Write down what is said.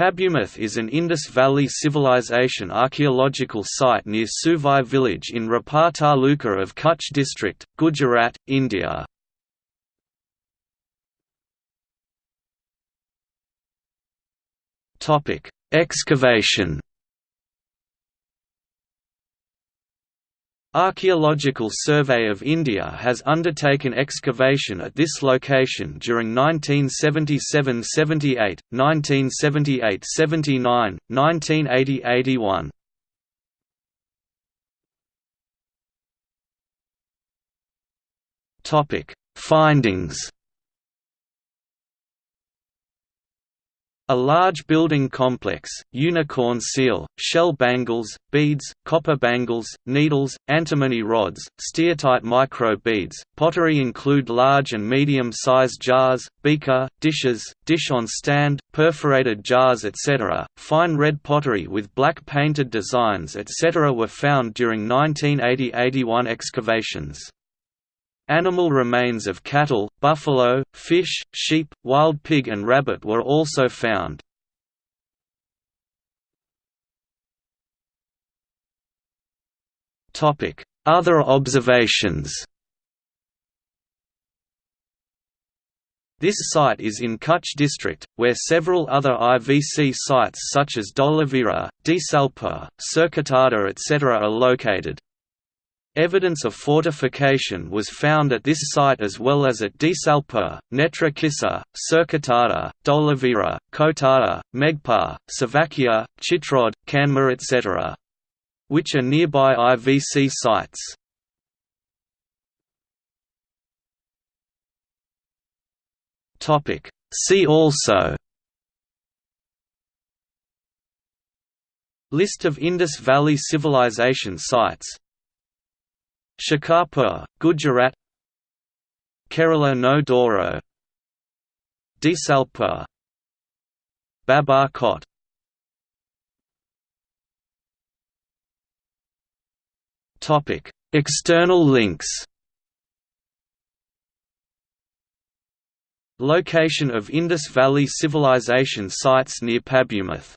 Pabumath is an Indus Valley Civilization archaeological site near Suvai village in Rapar Taluka of Kutch district, Gujarat, India. Excavation Archaeological Survey of India has undertaken excavation at this location during 1977–78, 1978–79, 1980–81. Topic: Findings A large building complex, unicorn seal, shell bangles, beads, copper bangles, needles, antimony rods, steatite micro beads, pottery include large and medium-sized jars, beaker, dishes, dish on stand, perforated jars etc. Fine red pottery with black painted designs etc. were found during 1980–81 excavations. Animal remains of cattle, buffalo, fish, sheep, wild pig and rabbit were also found. Other observations This site is in Kutch district, where several other IVC sites such as Dholavira, Desalpur, Surkotada etc. are located. Evidence of fortification was found at this site as well as at Desalpur, Netrakissa, Surkotada, Dholavira, Kotada, Megpar, Savakia, Chitrod, Kanmer etc. which are nearby IVC sites. See also List of Indus Valley Civilization sites Shikarpur, Gujarat Kerala no Dhoro Desalpur Babar Kot External links. Location of Indus Valley Civilization sites near Pabumath